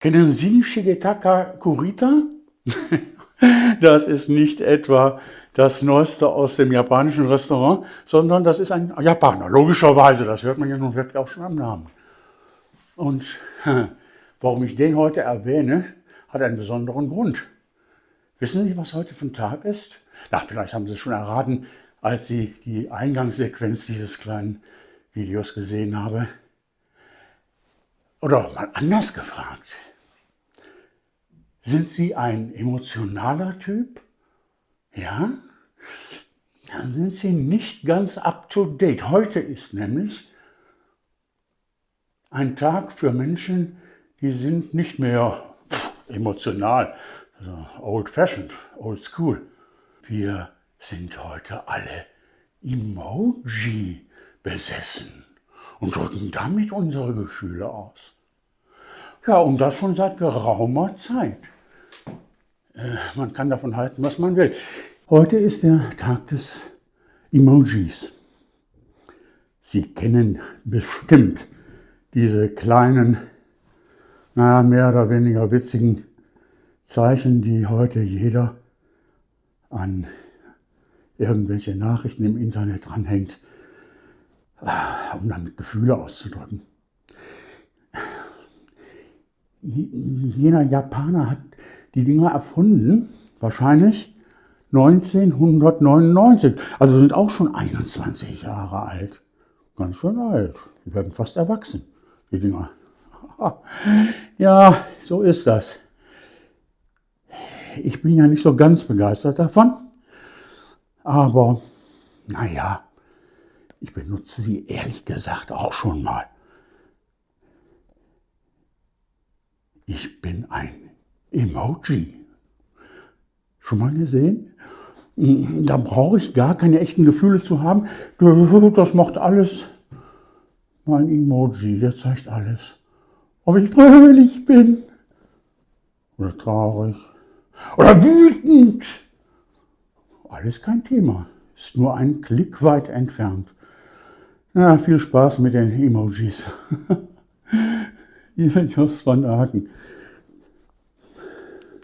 Kennen Sie Shigetaka Kurita? das ist nicht etwa das Neueste aus dem japanischen Restaurant, sondern das ist ein Japaner, logischerweise, das hört man ja nun wirklich auch schon am Namen. Und warum ich den heute erwähne, hat einen besonderen Grund. Wissen Sie, was heute für ein Tag ist? Na, vielleicht haben Sie es schon erraten, als Sie die Eingangssequenz dieses kleinen Videos gesehen haben. Oder mal anders gefragt. Sind Sie ein emotionaler Typ? Ja? Dann sind Sie nicht ganz up-to-date. Heute ist nämlich ein Tag für Menschen, die sind nicht mehr emotional, also old-fashioned, old-school. Wir sind heute alle Emoji besessen und drücken damit unsere Gefühle aus. Ja, und das schon seit geraumer Zeit. Äh, man kann davon halten, was man will. Heute ist der Tag des Emojis. Sie kennen bestimmt diese kleinen, naja, mehr oder weniger witzigen Zeichen, die heute jeder an irgendwelche Nachrichten im Internet dranhängt, äh, um damit Gefühle auszudrücken. Jener Japaner hat die Dinger erfunden, wahrscheinlich 1999. Also sind auch schon 21 Jahre alt. Ganz schön alt. Die werden fast erwachsen, die Dinger. Ja, so ist das. Ich bin ja nicht so ganz begeistert davon. Aber naja, ich benutze sie ehrlich gesagt auch schon mal. Ich bin ein Emoji. Schon mal gesehen? Da brauche ich gar keine echten Gefühle zu haben. Das macht alles mein Emoji, der zeigt alles. Ob ich fröhlich bin oder traurig oder wütend alles kein Thema. Ist nur ein Klick weit entfernt. Ja, viel Spaß mit den Emojis. Ihr Jos van Aken.